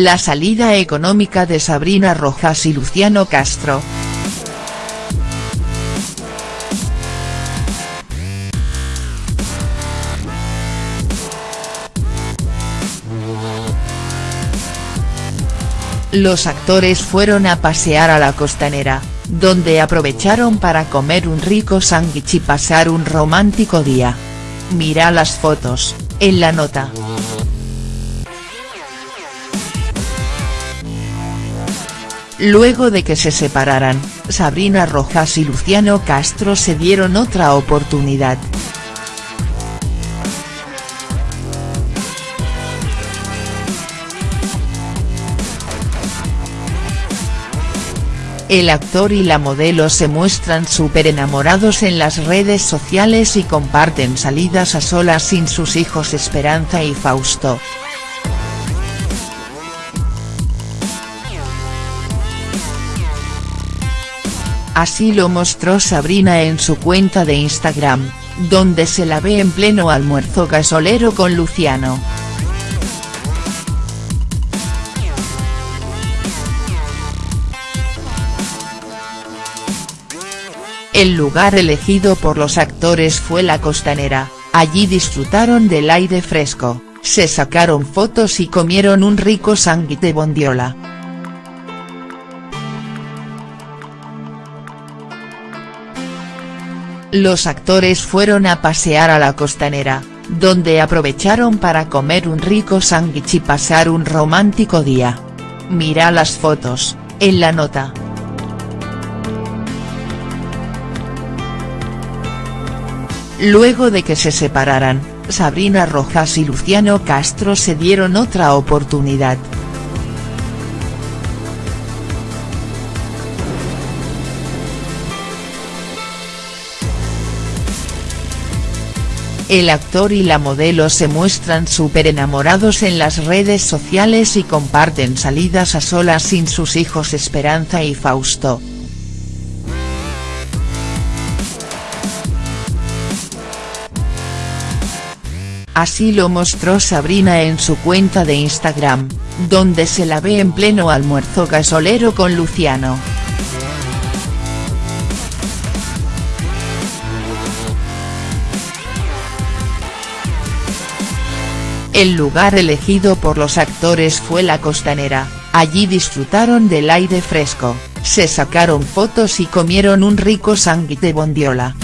La salida económica de Sabrina Rojas y Luciano Castro. Los actores fueron a pasear a la costanera, donde aprovecharon para comer un rico sándwich y pasar un romántico día. Mira las fotos, en la nota. Luego de que se separaran, Sabrina Rojas y Luciano Castro se dieron otra oportunidad. El actor y la modelo se muestran súper enamorados en las redes sociales y comparten salidas a solas sin sus hijos Esperanza y Fausto. Así lo mostró Sabrina en su cuenta de Instagram, donde se la ve en pleno almuerzo gasolero con Luciano. El lugar elegido por los actores fue la costanera, allí disfrutaron del aire fresco, se sacaron fotos y comieron un rico sándwich de bondiola. Los actores fueron a pasear a la costanera, donde aprovecharon para comer un rico sándwich y pasar un romántico día. Mira las fotos, en la nota. Luego de que se separaran, Sabrina Rojas y Luciano Castro se dieron otra oportunidad. El actor y la modelo se muestran súper enamorados en las redes sociales y comparten salidas a solas sin sus hijos Esperanza y Fausto. Así lo mostró Sabrina en su cuenta de Instagram, donde se la ve en pleno almuerzo gasolero con Luciano. El lugar elegido por los actores fue la costanera, allí disfrutaron del aire fresco, se sacaron fotos y comieron un rico sándwich de bondiola.